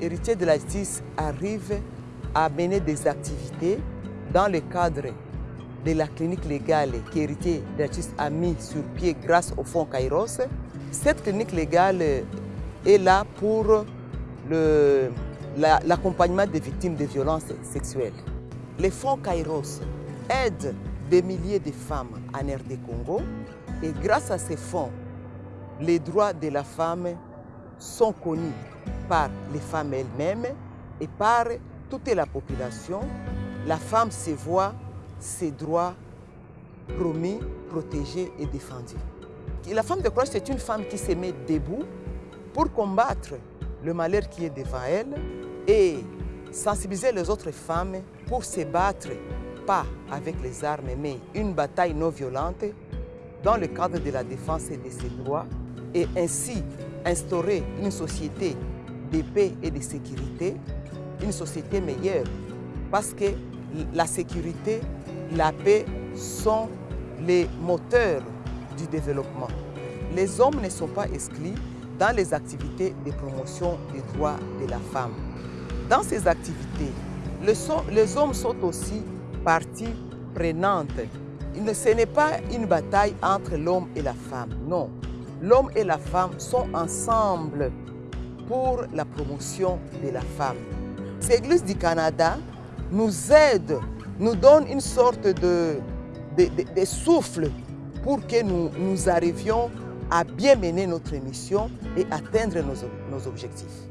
héritiers de la justice arrivent à mener des activités dans le cadre de la clinique légale qu'Héritier de la justice a mis sur pied grâce au fonds Kairos. Cette clinique légale est là pour l'accompagnement des victimes de violences sexuelles. Les fonds Kairos aident des milliers de femmes en RD Congo et grâce à ces fonds, les droits de la femme sont connus par les femmes elles-mêmes et par toute la population. La femme se voit ses droits promis, protégés et défendus. La femme de courage, c'est une femme qui se met debout pour combattre le malheur qui est devant elle et sensibiliser les autres femmes pour se battre, pas avec les armes, mais une bataille non violente dans le cadre de la défense de ses droits et ainsi instaurer une société de paix et de sécurité, une société meilleure. Parce que la sécurité, la paix sont les moteurs du développement. Les hommes ne sont pas exclus dans les activités de promotion des droits de la femme. Dans ces activités, les hommes sont aussi partie prenante. Ce n'est pas une bataille entre l'homme et la femme, non. L'homme et la femme sont ensemble pour la promotion de la femme. L'Église du Canada nous aide, nous donne une sorte de, de, souffle pour que nous, nous, arrivions à bien mener notre mission et atteindre nos, nos objectifs.